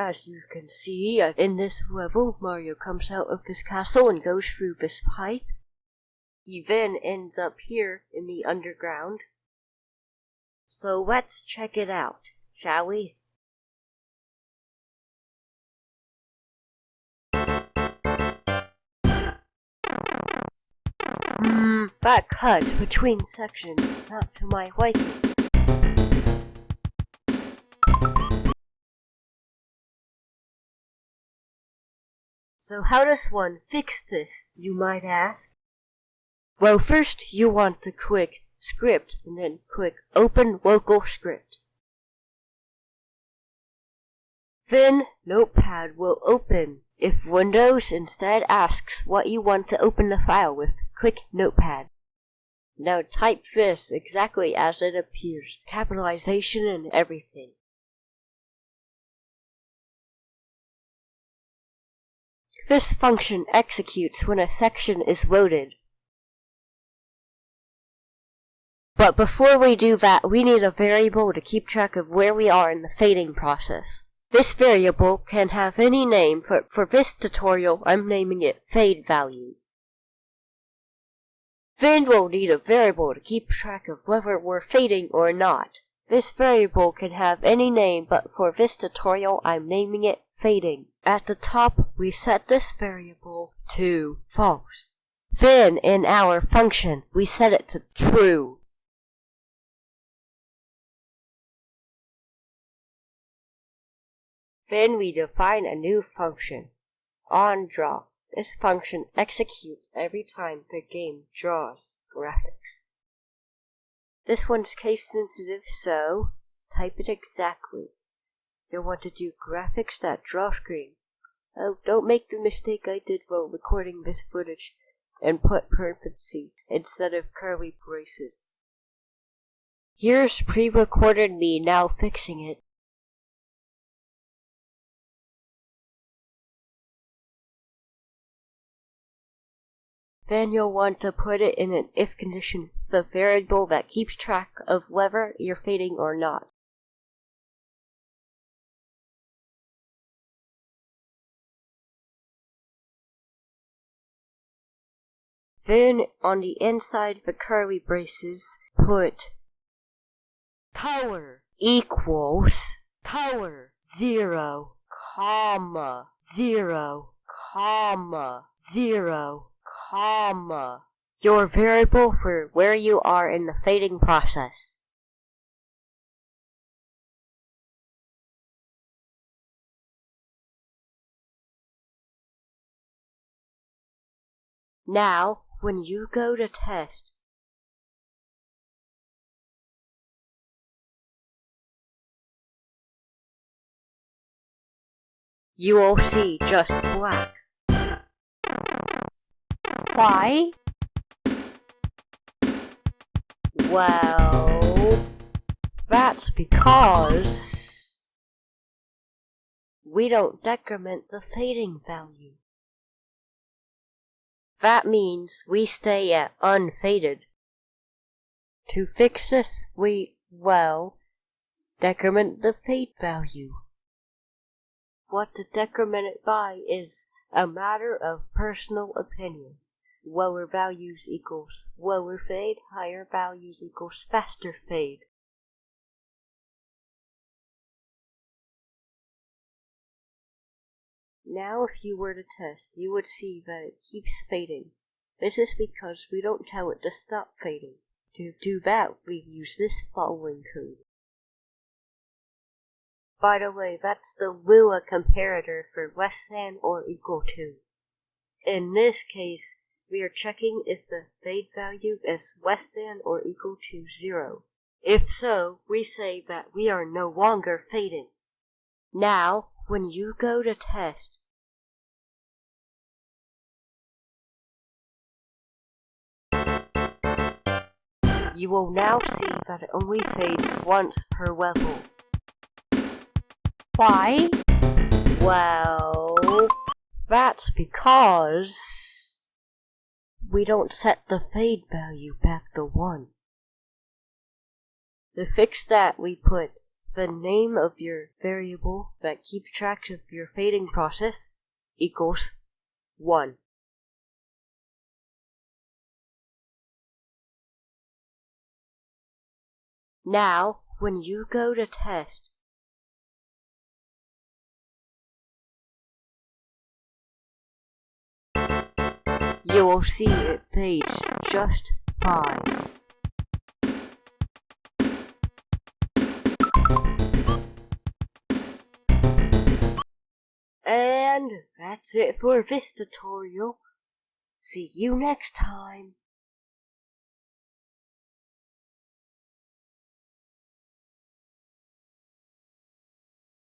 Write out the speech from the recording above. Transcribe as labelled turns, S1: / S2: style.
S1: As you can see, in this level, Mario comes out of his castle and goes through this pipe. He then ends up here in the underground. So let's check it out, shall we? Hmm, that cut between sections is not to my liking. So how does one fix this, you might ask? Well, first you want to click Script and then click Open Local Script. Then Notepad will open. If Windows instead asks what you want to open the file with, click Notepad. Now type this exactly as it appears, capitalization and everything. This function executes when a section is loaded. But before we do that, we need a variable to keep track of where we are in the fading process. This variable can have any name, but for this tutorial, I'm naming it fade value. Then we'll need a variable to keep track of whether we're fading or not. This variable can have any name, but for this tutorial, I'm naming it fading. At the top, we set this variable to false. Then, in our function, we set it to true. Then we define a new function, onDraw. This function executes every time the game draws graphics. This one's case sensitive, so type it exactly. You'll want to do graphics that draw screen. Oh, don't make the mistake I did while recording this footage and put parentheses instead of curly braces. Here's pre-recorded me now fixing it. Then you'll want to put it in an if condition, the variable that keeps track of whether you're fading or not. Then on the inside of the curly braces, put power equals power zero comma zero comma zero comma, your variable for where you are in the fading process. Now, when you go to test, you will see just black.
S2: Why?
S1: Well, that's because we don't decrement the fading value. That means we stay at unfaded. To fix this, we, well, decrement the fade value. What to decrement it by is a matter of personal opinion lower values equals lower fade, higher values equals faster fade. Now if you were to test, you would see that it keeps fading. This is because we don't tell it to stop fading. To do that, we use this following code. By the way, that's the Lua comparator for less than or equal to. In this case, we are checking if the fade value is less than or equal to zero. If so, we say that we are no longer fading. Now, when you go to test, you will now see that it only fades once per level.
S2: Why?
S1: Well, that's because we don't set the fade value back to 1. To fix that, we put the name of your variable that keeps track of your fading process equals 1. Now, when you go to test, you will see it fades just fine. And that's it for this tutorial. See you next time.